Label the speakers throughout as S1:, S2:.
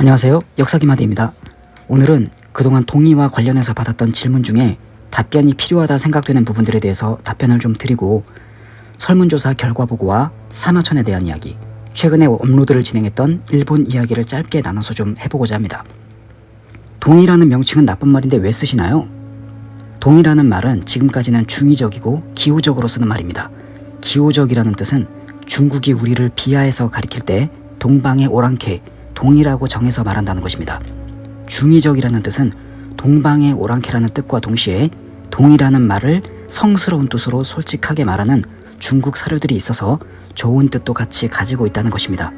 S1: 안녕하세요. 역사기마대입니다. 오늘은 그동안 동의와 관련해서 받았던 질문 중에 답변이 필요하다 생각되는 부분들에 대해서 답변을 좀 드리고 설문조사 결과 보고와 사마천에 대한 이야기, 최근에 업로드를 진행했던 일본 이야기를 짧게 나눠서 좀 해보고자 합니다. 동의라는 명칭은 나쁜 말인데 왜 쓰시나요? 동의라는 말은 지금까지는 중의적이고 기호적으로 쓰는 말입니다. 기호적이라는 뜻은 중국이 우리를 비하해서 가리킬 때 동방의 오랑캐, 동이라고 정해서 말한다는 것입니다. 중의적이라는 뜻은 동방의 오랑캐라는 뜻과 동시에 동이라는 말을 성스러운 뜻으로 솔직하게 말하는 중국 사료들이 있어서 좋은 뜻도 같이 가지고 있다는 것입니다.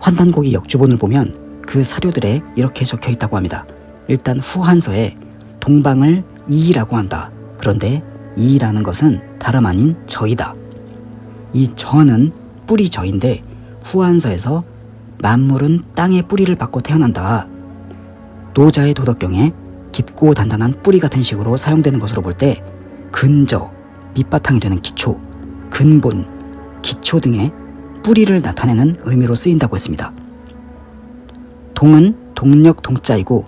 S1: 환단고기 역주본을 보면 그 사료들에 이렇게 적혀 있다고 합니다. 일단 후한서에 동방을 이라고 한다. 그런데 이라는 것은 다름 아닌 저이다. 이 저는 뿌리 저인데 후한서에서 만물은 땅의 뿌리를 받고 태어난다. 노자의 도덕경에 깊고 단단한 뿌리 같은 식으로 사용되는 것으로 볼 때 근저, 밑바탕이 되는 기초, 근본, 기초 등의 뿌리를 나타내는 의미로 쓰인다고 했습니다. 동은 동력 동자이고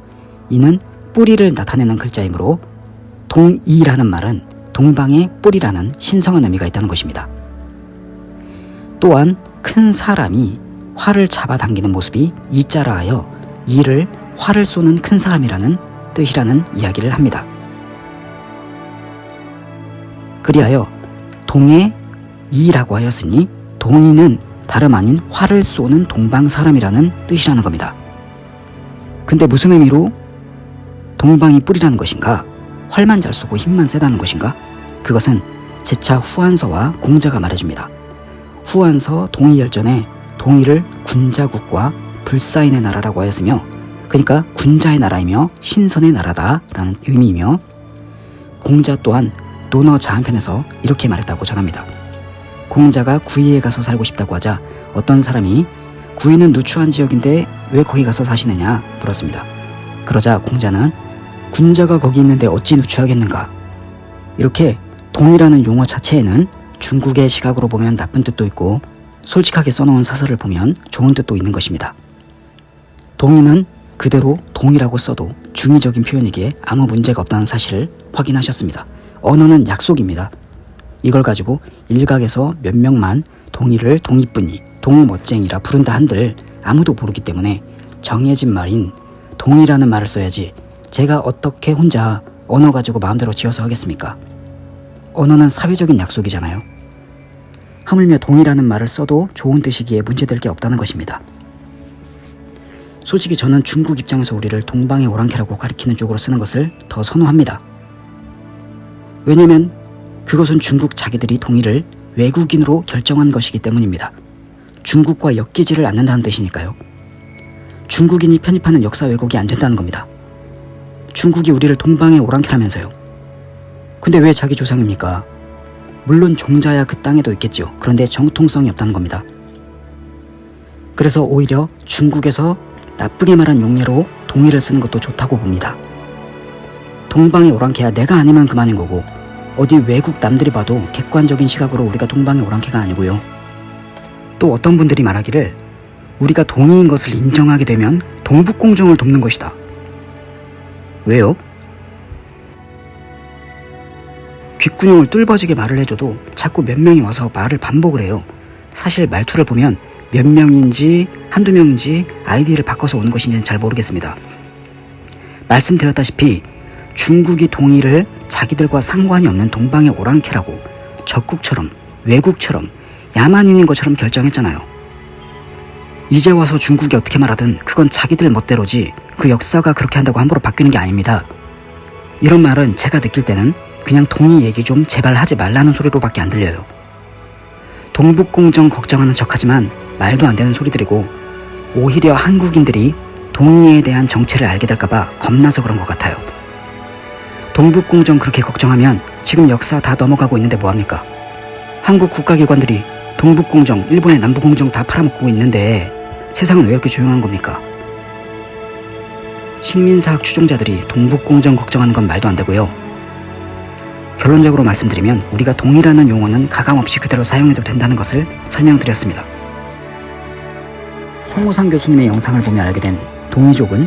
S1: 이는 뿌리를 나타내는 글자이므로 동이라는 말은 동방의 뿌리라는 신성한 의미가 있다는 것입니다. 또한 큰 사람이 활을 잡아당기는 모습이 이자라 하여 이를 활을 쏘는 큰 사람이라는 뜻이라는 이야기를 합니다. 그리하여 동의 이라고 하였으니 동의는 다름 아닌 활을 쏘는 동방 사람이라는 뜻이라는 겁니다. 근데 무슨 의미로 동방이 뿌리라는 것인가? 활만 잘 쏘고 힘만 세다는 것인가? 그것은 제차 후한서와 공자가 말해줍니다. 후한서 동의열전에 동의를 군자국과 불사인의 나라라고 하였으며 그러니까 군자의 나라이며 신선의 나라다라는 의미이며 공자 또한 논어 자 한편에서 이렇게 말했다고 전합니다. 공자가 구이에 가서 살고 싶다고 하자 어떤 사람이 구이는 누추한 지역인데 왜 거기 가서 사시느냐 물었습니다. 그러자 공자는 군자가 거기 있는데 어찌 누추하겠는가 이렇게 동이라는 용어 자체에는 중국의 시각으로 보면 나쁜 뜻도 있고 솔직하게 써놓은 사설을 보면 좋은 뜻도 있는 것입니다. 동의는 그대로 동이라고 써도 중의적인 표현이기에 아무 문제가 없다는 사실을 확인하셨습니다. 언어는 약속입니다. 이걸 가지고 일각에서 몇 명만 동의를 동의뿐이 동멋쟁이라 부른다 한들 아무도 모르기 때문에 정해진 말인 동의라는 말을 써야지 제가 어떻게 혼자 언어 가지고 마음대로 지어서 하겠습니까? 언어는 사회적인 약속이잖아요. 하물며 동의라는 말을 써도 좋은 뜻이기에 문제될 게 없다는 것입니다. 솔직히 저는 중국 입장에서 우리를 동방의 오랑캐라고 가리키는 쪽으로 쓰는 것을 더 선호합니다. 왜냐면 그것은 중국 자기들이 동의를 외국인으로 결정한 것이기 때문입니다. 중국과 엮이지를 않는다는 뜻이니까요. 중국인이 편입하는 역사 왜곡이 안 된다는 겁니다. 중국이 우리를 동방의 오랑캐라면서요. 근데 왜 자기 조상입니까? 물론 종자야 그 땅에도 있겠죠. 그런데 정통성이 없다는 겁니다. 그래서 오히려 중국에서 나쁘게 말한 용례로 동의를 쓰는 것도 좋다고 봅니다. 동방의 오랑캐야 내가 아니면 그만인 거고 어디 외국 남들이 봐도 객관적인 시각으로 우리가 동방의 오랑캐가 아니고요. 또 어떤 분들이 말하기를 우리가 동의인 것을 인정하게 되면 동북공정을 돕는 것이다. 왜요? 귓구녕을 뚫어지게 말을 해줘도 자꾸 몇 명이 와서 말을 반복을 해요. 사실 말투를 보면 몇 명인지 한두 명인지 아이디를 바꿔서 오는 것인지는 잘 모르겠습니다. 말씀드렸다시피 중국이 동의를 자기들과 상관이 없는 동방의 오랑캐라고 적국처럼 외국처럼 야만인인 것처럼 결정했잖아요. 이제 와서 중국이 어떻게 말하든 그건 자기들 멋대로지 그 역사가 그렇게 한다고 함부로 바뀌는 게 아닙니다. 이런 말은 제가 느낄 때는 그냥 동의 얘기 좀 제발 하지 말라는 소리로밖에 안 들려요. 동북공정 걱정하는 척하지만 말도 안 되는 소리들이고 오히려 한국인들이 동의에 대한 정체를 알게 될까봐 겁나서 그런 것 같아요. 동북공정 그렇게 걱정하면 지금 역사 다 넘어가고 있는데 뭐합니까? 한국 국가기관들이 동북공정, 일본의 남북공정 다 팔아먹고 있는데 세상은 왜 이렇게 조용한 겁니까? 식민사학 추종자들이 동북공정 걱정하는 건 말도 안 되고요. 결론적으로 말씀드리면 우리가 동이라는 용어는 가감없이 그대로 사용해도 된다는 것을 설명드렸습니다. 송우상 교수님의 영상을 보며 알게 된 동이족은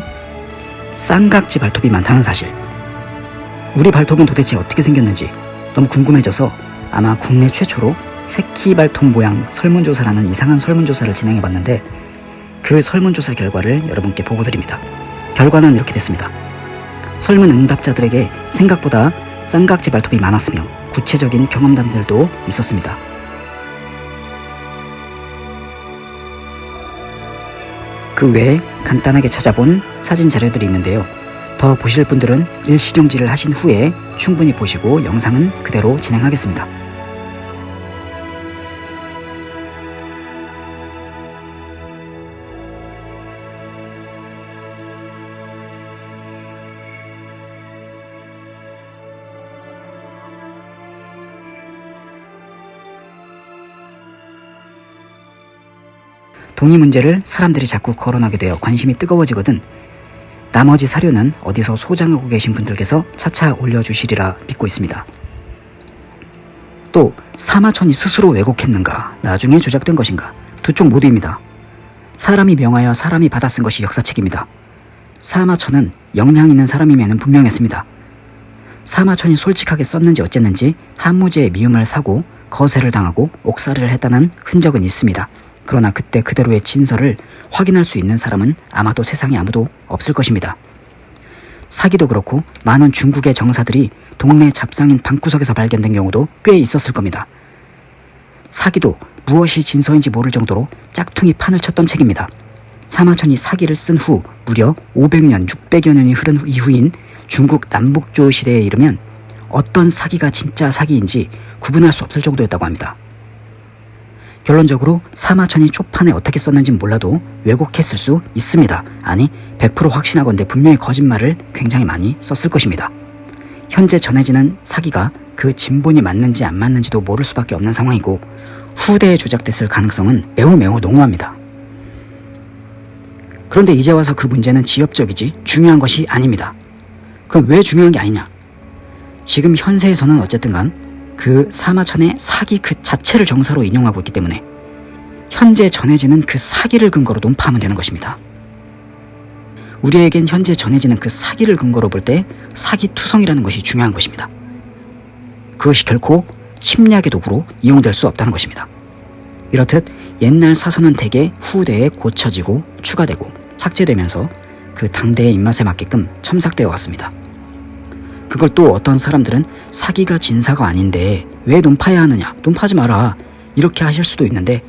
S1: 쌍각지 발톱이 많다는 사실. 우리 발톱은 도대체 어떻게 생겼는지 너무 궁금해져서 아마 국내 최초로 새끼 발톱 모양 설문조사라는 이상한 설문조사를 진행해봤는데 그 설문조사 결과를 여러분께 보고드립니다. 결과는 이렇게 됐습니다. 설문 응답자들에게 생각보다 쌍각지 발톱이 많았으며 구체적인 경험담들도 있었습니다. 그 외에 간단하게 찾아본 사진 자료들이 있는데요. 더 보실 분들은 일시정지를 하신 후에 충분히 보시고 영상은 그대로 진행하겠습니다. 동의 문제를 사람들이 자꾸 거론하게 되어 관심이 뜨거워지거든 나머지 사료는 어디서 소장하고 계신 분들께서 차차 올려주시리라 믿고 있습니다. 또 사마천이 스스로 왜곡했는가 나중에 조작된 것인가 두 쪽 모두입니다. 사람이 명하여 사람이 받아 쓴 것이 역사책입니다. 사마천은 영향 있는 사람임에는 분명했습니다. 사마천이 솔직하게 썼는지 어쨌는지 한무제의 미움을 사고 거세를 당하고 옥살이를 했다는 흔적은 있습니다. 그러나 그때 그대로의 진설을 확인할 수 있는 사람은 아마도 세상에 아무도 없을 것입니다. 사기도 그렇고 많은 중국의 정사들이 동네 잡상인 방구석에서 발견된 경우도 꽤 있었을 겁니다. 사기도 무엇이 진서인지 모를 정도로 짝퉁이 판을 쳤던 책입니다. 사마천이 사기를 쓴 후 무려 500년, 600여 년이 흐른 이후인 중국 남북조 시대에 이르면 어떤 사기가 진짜 사기인지 구분할 수 없을 정도였다고 합니다. 결론적으로 사마천이 초판에 어떻게 썼는지 몰라도 왜곡했을 수 있습니다. 아니 100% 확신하건대 분명히 거짓말을 굉장히 많이 썼을 것입니다. 현재 전해지는 사기가 그 진본이 맞는지 안 맞는지도 모를 수밖에 없는 상황이고 후대에 조작됐을 가능성은 매우 매우 농후합니다. 그런데 이제 와서 그 문제는 지엽적이지 중요한 것이 아닙니다. 그럼 왜 중요한 게 아니냐? 지금 현세에서는 어쨌든 간 그 사마천의 사기 그 자체를 정사로 인용하고 있기 때문에 현재 전해지는 그 사기를 근거로 논파하면 되는 것입니다. 우리에겐 현재 전해지는 그 사기를 근거로 볼 때 사기투성이라는 것이 중요한 것입니다. 그것이 결코 침략의 도구로 이용될 수 없다는 것입니다. 이렇듯 옛날 사서는 대개 후대에 고쳐지고 추가되고 삭제되면서 그 당대의 입맛에 맞게끔 첨삭되어 왔습니다. 그걸 또 어떤 사람들은 사기가 진사가 아닌데 왜 논파해야 하느냐 논파하지 마라 이렇게 하실 수도 있는데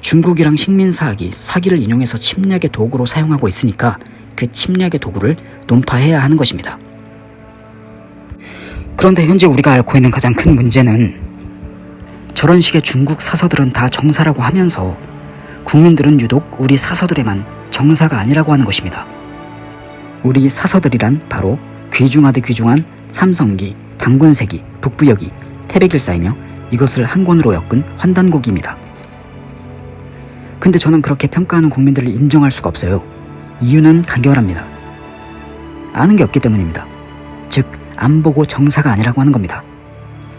S1: 중국이랑 식민사학이 사기를 인용해서 침략의 도구로 사용하고 있으니까 그 침략의 도구를 논파해야 하는 것입니다. 그런데 현재 우리가 앓고 있는 가장 큰 문제는 저런 식의 중국 사서들은 다 정사라고 하면서 국민들은 유독 우리 사서들에만 정사가 아니라고 하는 것입니다. 우리 사서들이란 바로 귀중하되 귀중한 삼성기, 당군세기, 북부여기, 태백일사이며 이것을 한 권으로 엮은 환단곡입니다. 근데 저는 그렇게 평가하는 국민들을 인정할 수가 없어요. 이유는 간결합니다. 아는 게 없기 때문입니다. 즉, 안 보고 정사가 아니라고 하는 겁니다.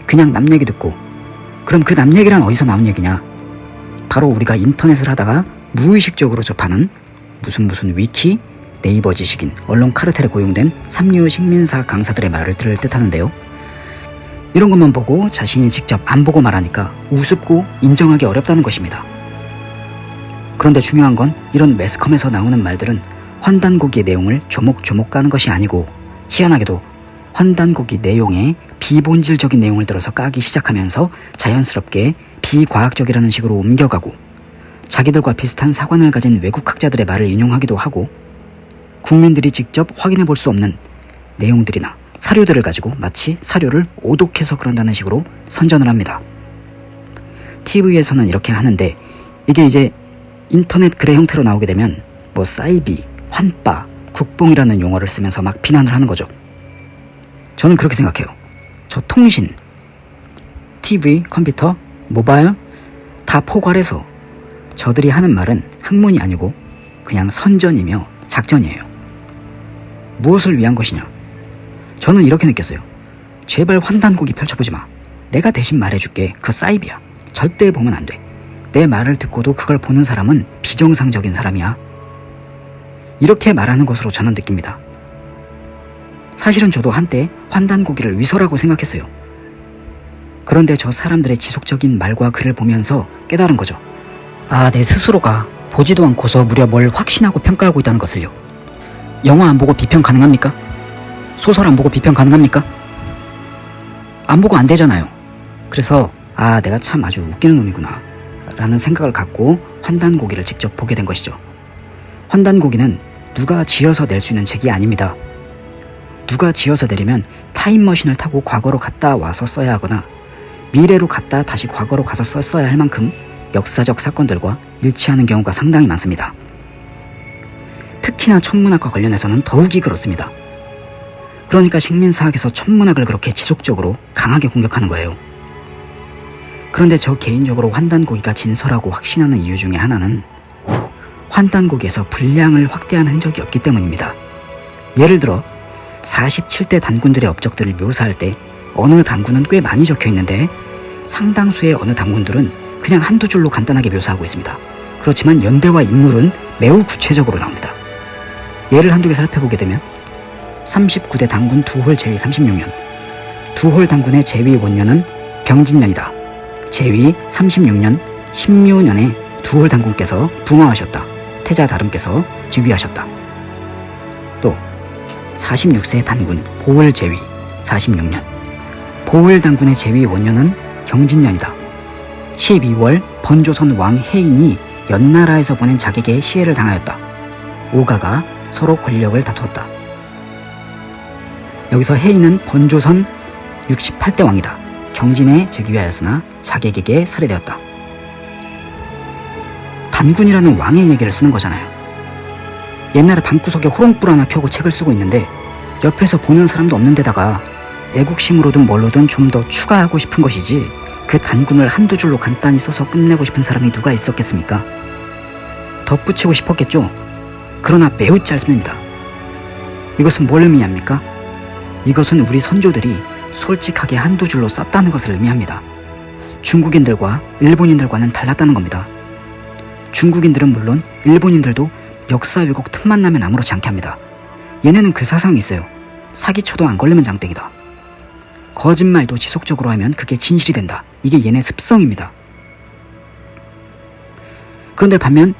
S1: 그냥 남 얘기 듣고 그럼 그 남 얘기란 어디서 나온 얘기냐? 바로 우리가 인터넷을 하다가 무의식적으로 접하는 무슨 무슨 위키, 네이버 지식인, 언론 카르텔에 고용된 삼류 식민사 강사들의 말을 들을 듯하는데요. 이런 것만 보고 자신이 직접 안 보고 말하니까 우습고 인정하기 어렵다는 것입니다. 그런데 중요한 건 이런 매스컴에서 나오는 말들은 환단고기의 내용을 조목조목 까는 것이 아니고 희한하게도 환단고기 내용에 비본질적인 내용을 들어서 까기 시작하면서 자연스럽게 비과학적이라는 식으로 옮겨가고 자기들과 비슷한 사관을 가진 외국 학자들의 말을 인용하기도 하고 국민들이 직접 확인해 볼 수 없는 내용들이나 사료들을 가지고 마치 사료를 오독해서 그런다는 식으로 선전을 합니다. TV에서는 이렇게 하는데 이게 이제 인터넷 글의 형태로 나오게 되면 뭐 사이비, 환빠, 국뽕이라는 용어를 쓰면서 막 비난을 하는 거죠. 저는 그렇게 생각해요. 저 통신, TV, 컴퓨터, 모바일 다 포괄해서 저들이 하는 말은 학문이 아니고 그냥 선전이며 작전이에요. 무엇을 위한 것이냐? 저는 이렇게 느꼈어요. 제발 환단곡이 펼쳐보지 마. 내가 대신 말해줄게. 그 사이비야. 절대 보면 안 돼. 내 말을 듣고도 그걸 보는 사람은 비정상적인 사람이야. 이렇게 말하는 것으로 저는 느낍니다. 사실은 저도 한때 환단고기를 위서라고 생각했어요. 그런데 저 사람들의 지속적인 말과 글을 보면서 깨달은 거죠. 아, 내 스스로가 보지도 않고서 무려 뭘 확신하고 평가하고 있다는 것을요. 영화 안 보고 비평 가능합니까? 소설 안 보고 비평 가능합니까? 안 보고 안 되잖아요. 그래서 아, 내가 참 아주 웃기는 놈이구나. 라는 생각을 갖고 환단고기를 직접 보게 된 것이죠. 환단고기는 누가 지어서 낼 수 있는 책이 아닙니다. 누가 지어서 내리면 타임머신을 타고 과거로 갔다 와서 써야 하거나 미래로 갔다 다시 과거로 가서 썼어야 할 만큼 역사적 사건들과 일치하는 경우가 상당히 많습니다. 특히나 천문학과 관련해서는 더욱이 그렇습니다. 그러니까 식민사학에서 천문학을 그렇게 지속적으로 강하게 공격하는 거예요. 그런데 저 개인적으로 환단고기가 진설하고 확신하는 이유 중에 하나는 환단고기에서 분량을 확대한 흔적이 없기 때문입니다. 예를 들어 47대 단군들의 업적들을 묘사할 때 어느 단군은 꽤 많이 적혀 있는데 상당수의 어느 단군들은 그냥 한두 줄로 간단하게 묘사하고 있습니다. 그렇지만 연대와 인물은 매우 구체적으로 나옵니다. 예를 한두 개 살펴보게 되면 39대 단군 두홀 제위 36년 두홀 단군의 제위 원년은 병진년이다. 제위 36년 신묘년에 두홀 단군께서 붕어하셨다. 태자 다름께서 즉위하셨다. 또 46세 단군 보월 제위 46년 보월 단군의 제위 원년은 경진년이다. 12월 번조선 왕 해인이 연나라에서 보낸 자객의 시해를 당하였다. 오가가 서로 권력을 다투었다. 여기서 해인은 번조선 68대 왕이다. 경진에 즉위하였으나 자객에게 살해되었다. 단군이라는 왕의 얘기를 쓰는 거잖아요. 옛날에 방구석에 호롱불 하나 켜고 책을 쓰고 있는데 옆에서 보는 사람도 없는 데다가 애국심으로든 뭘로든 좀 더 추가하고 싶은 것이지 그 단군을 한두 줄로 간단히 써서 끝내고 싶은 사람이 누가 있었겠습니까? 덧붙이고 싶었겠죠? 그러나 매우 짧습니다. 이것은 뭘 의미합니까? 이것은 우리 선조들이 솔직하게 한두 줄로 썼다는 것을 의미합니다. 중국인들과 일본인들과는 달랐다는 겁니다. 중국인들은 물론 일본인들도 역사 왜곡 틈만 나면 아무렇지 않게 합니다. 얘네는 그 사상이 있어요. 사기쳐도 안 걸리면 장땡이다. 거짓말도 지속적으로 하면 그게 진실이 된다. 이게 얘네 습성입니다. 그런데 반면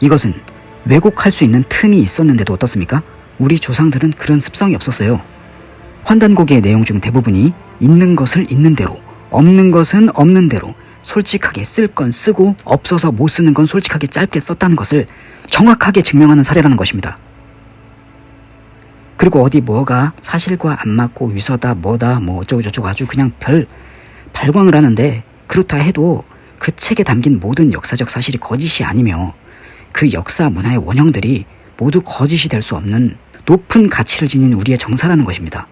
S1: 이것은 왜곡할 수 있는 틈이 있었는데도 어떻습니까? 우리 조상들은 그런 습성이 없었어요. 환단고기의 내용 중 대부분이 있는 것을 있는 대로, 없는 것은 없는 대로, 솔직하게 쓸 건 쓰고 없어서 못 쓰는 건 솔직하게 짧게 썼다는 것을 정확하게 증명하는 사례라는 것입니다. 그리고 어디 뭐가 사실과 안 맞고 위서다 뭐다 뭐 어쩌고저쩌고 아주 그냥 별 발광을 하는데 그렇다 해도 그 책에 담긴 모든 역사적 사실이 거짓이 아니며 그 역사 문화의 원형들이 모두 거짓이 될 수 없는 높은 가치를 지닌 우리의 정사라는 것입니다.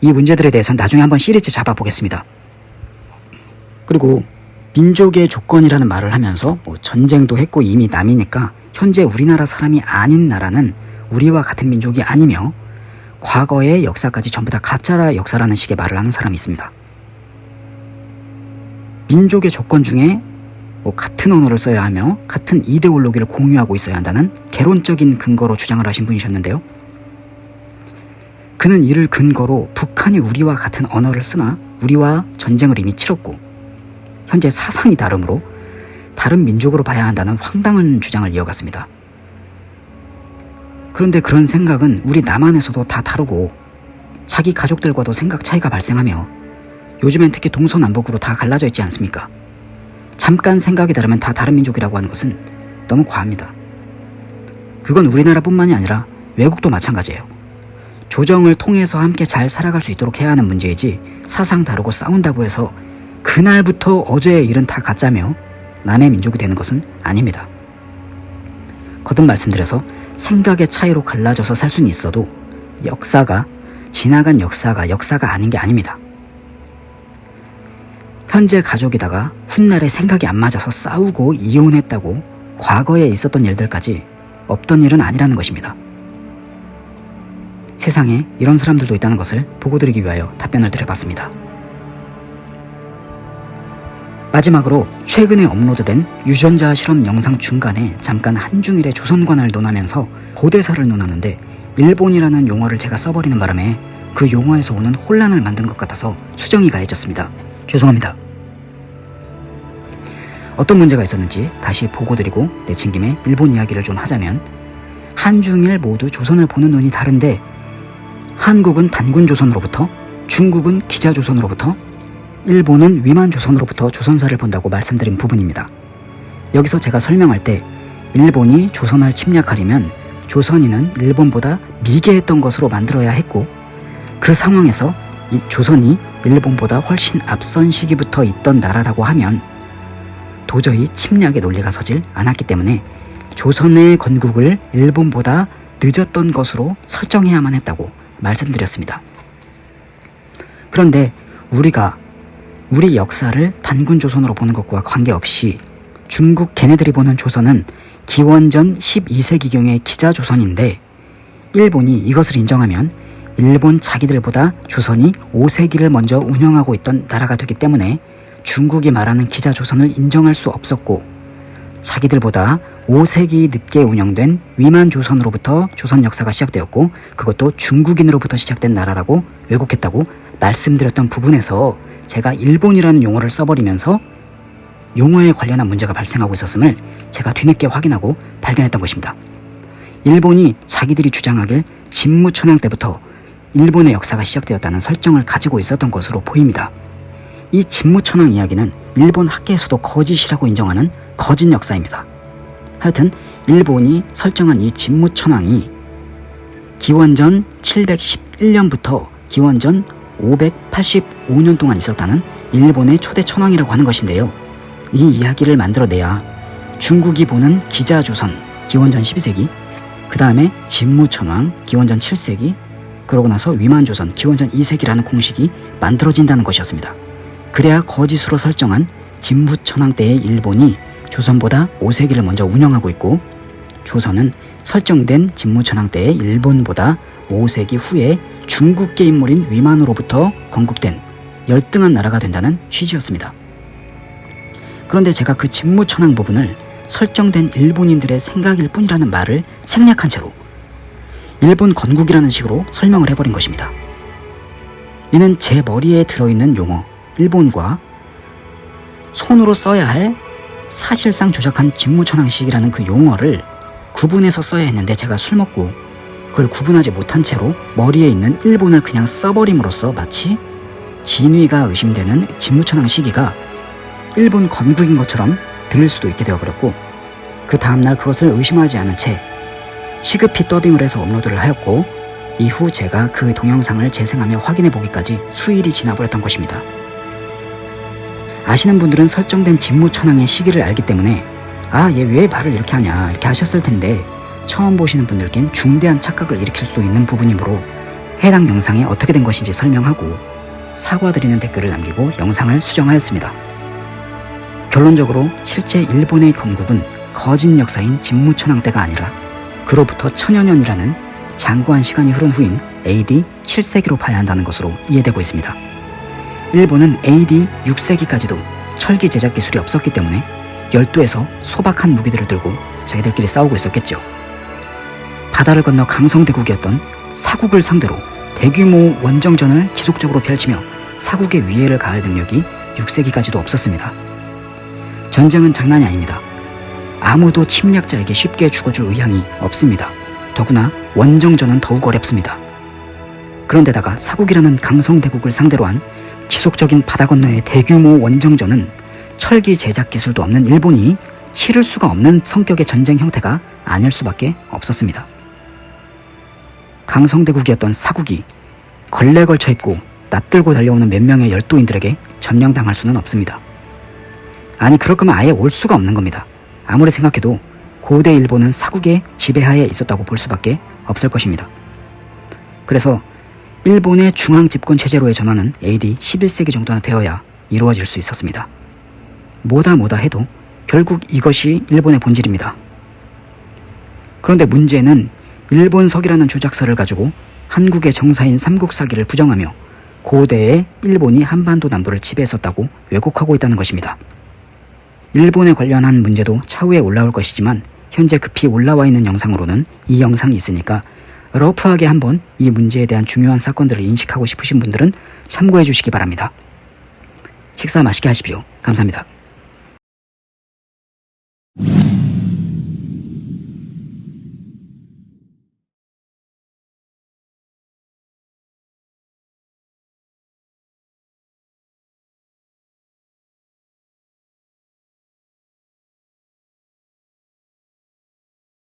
S1: 이 문제들에 대해서는 나중에 한번 시리즈 잡아보겠습니다. 그리고 민족의 조건이라는 말을 하면서 뭐 전쟁도 했고 이미 남이니까 현재 우리나라 사람이 아닌 나라는 우리와 같은 민족이 아니며 과거의 역사까지 전부 다 가짜라 역사라는 식의 말을 하는 사람이 있습니다. 민족의 조건 중에 뭐 같은 언어를 써야 하며 같은 이데올로기를 공유하고 있어야 한다는 개론적인 근거로 주장을 하신 분이셨는데요. 그는 이를 근거로 북한이 우리와 같은 언어를 쓰나 우리와 전쟁을 이미 치렀고 현재 사상이 다르므로 다른 민족으로 봐야 한다는 황당한 주장을 이어갔습니다. 그런데 그런 생각은 우리 남한에서도 다 다르고 자기 가족들과도 생각 차이가 발생하며 요즘엔 특히 동서남북으로 다 갈라져 있지 않습니까? 잠깐 생각이 다르면 다 다른 민족이라고 하는 것은 너무 과합니다. 그건 우리나라뿐만이 아니라 외국도 마찬가지예요. 조정을 통해서 함께 잘 살아갈 수 있도록 해야 하는 문제이지 사상 다르고 싸운다고 해서 그날부터 어제의 일은 다 가짜며 남의 민족이 되는 것은 아닙니다. 거듭 말씀드려서 생각의 차이로 갈라져서 살 수는 있어도 역사가 지나간 역사가 역사가 아닌 게 아닙니다. 현재 가족이다가 훗날에 생각이 안 맞아서 싸우고 이혼했다고 과거에 있었던 일들까지 없던 일은 아니라는 것입니다. 세상에 이런 사람들도 있다는 것을 보고드리기 위하여 답변을 드려봤습니다. 마지막으로 최근에 업로드된 유전자 실험 영상 중간에 잠깐 한중일의 조선관을 논하면서 고대사를 논하는데 일본이라는 용어를 제가 써버리는 바람에 그 용어에서 오는 혼란을 만든 것 같아서 수정이 가해졌습니다. 죄송합니다. 어떤 문제가 있었는지 다시 보고드리고 내친 김에 일본 이야기를 좀 하자면 한중일 모두 조선을 보는 눈이 다른데 한국은 단군 조선으로부터 중국은 기자 조선으로부터 일본은 위만 조선으로부터 조선사를 본다고 말씀드린 부분입니다. 여기서 제가 설명할 때 일본이 조선을 침략하려면 조선인은 일본보다 미개했던 것으로 만들어야 했고 그 상황에서 조선이 일본보다 훨씬 앞선 시기부터 있던 나라라고 하면 도저히 침략의 논리가 서질 않았기 때문에 조선의 건국을 일본보다 늦었던 것으로 설정해야만 했다고 말씀드렸습니다. 그런데 우리가 우리 역사를 단군 조선으로 보는 것과 관계없이 중국 걔네들이 보는 조선은 기원전 12세기경의 기자 조선인데 일본이 이것을 인정하면 일본 자기들보다 조선이 5세기를 먼저 운영하고 있던 나라가 되기 때문에 중국이 말하는 기자 조선을 인정할 수 없었고 자기들보다 5세기 늦게 운영된 위만 조선으로부터 조선 역사가 시작되었고 그것도 중국인으로부터 시작된 나라라고 왜곡했다고 말씀드렸던 부분에서 제가 일본이라는 용어를 써버리면서 용어에 관련한 문제가 발생하고 있었음을 제가 뒤늦게 확인하고 발견했던 것입니다. 일본이 자기들이 주장하길 진무천황 때부터 일본의 역사가 시작되었다는 설정을 가지고 있었던 것으로 보입니다. 이 진무천황 이야기는 일본 학계에서도 거짓이라고 인정하는 거짓 역사입니다. 하여튼 일본이 설정한 이 진무천황이 기원전 711년부터 기원전 585년 동안 있었다는 일본의 초대 천황이라고 하는 것인데요. 이 이야기를 만들어내야 중국이 보는 기자조선 기원전 12세기 그 다음에 진무천황 기원전 7세기 그러고 나서 위만조선 기원전 2세기라는 공식이 만들어진다는 것이었습니다. 그래야 거짓으로 설정한 진무천황 때의 일본이 조선보다 5세기를 먼저 운영하고 있고 조선은 설정된 진무천황 때의 일본보다 5세기 후에 중국계 인물인 위만으로부터 건국된 열등한 나라가 된다는 취지였습니다. 그런데 제가 그 진무천황 부분을 설정된 일본인들의 생각일 뿐이라는 말을 생략한 채로 일본 건국이라는 식으로 설명을 해버린 것입니다. 이는 제 머리에 들어있는 용어 일본과 손으로 써야 할 사실상 조작한 직무천황식이라는 그 용어를 구분해서 써야 했는데 제가 술 먹고 그걸 구분하지 못한 채로 머리에 있는 일본을 그냥 써버림으로써 마치 진위가 의심되는 직무천황 시기가 일본 건국인 것처럼 들릴 수도 있게 되어버렸고 그 다음날 그것을 의심하지 않은 채 시급히 더빙을 해서 업로드를 하였고 이후 제가 그 동영상을 재생하며 확인해 보기까지 수일이 지나버렸던 것입니다. 아시는 분들은 설정된 직무천황의 시기를 알기 때문에 아 얘 왜 말을 이렇게 하냐 이렇게 하셨을 텐데 처음 보시는 분들께는 중대한 착각을 일으킬 수도 있는 부분이므로 해당 영상이 어떻게 된 것인지 설명하고 사과드리는 댓글을 남기고 영상을 수정하였습니다. 결론적으로 실제 일본의 건국은 거짓 역사인 진무천황 때가 아니라 그로부터 천여 년이라는 장구한 시간이 흐른 후인 AD 7세기로 봐야 한다는 것으로 이해되고 있습니다. 일본은 AD 6세기까지도 철기 제작 기술이 없었기 때문에 열도에서 소박한 무기들을 들고 자기들끼리 싸우고 있었겠죠. 바다를 건너 강성대국이었던 사국을 상대로 대규모 원정전을 지속적으로 펼치며 사국의 위해를 가할 능력이 6세기까지도 없었습니다. 전쟁은 장난이 아닙니다. 아무도 침략자에게 쉽게 죽어줄 의향이 없습니다. 더구나 원정전은 더욱 어렵습니다. 그런데다가 사국이라는 강성대국을 상대로 한 지속적인 바다 건너의 대규모 원정전은 철기 제작 기술도 없는 일본이 치를 수가 없는 성격의 전쟁 형태가 아닐 수밖에 없었습니다. 강성대국이었던 사국이 걸레 걸쳐 입고 낯들고 달려오는 몇 명의 열도인들에게 점령당할 수는 없습니다. 아니 그럴 거면 아예 올 수가 없는 겁니다. 아무리 생각해도 고대 일본은 사국의 지배하에 있었다고 볼 수밖에 없을 것입니다. 그래서 일본의 중앙 집권 체제로의 전환은 AD 11세기 정도나 되어야 이루어질 수 있었습니다. 뭐다 뭐다 해도 결국 이것이 일본의 본질입니다. 그런데 문제는 일본석이라는 조작서를 가지고 한국의 정사인 삼국사기를 부정하며 고대의 일본이 한반도 남부를 지배했었다고 왜곡하고 있다는 것입니다. 일본에 관련한 문제도 차후에 올라올 것이지만 현재 급히 올라와 있는 영상으로는 이 영상이 있으니까 러프하게 한번 이 문제에 대한 중요한 사건들을 인식하고 싶으신 분들은 참고해 주시기 바랍니다. 식사 맛있게 하십시오. 감사합니다.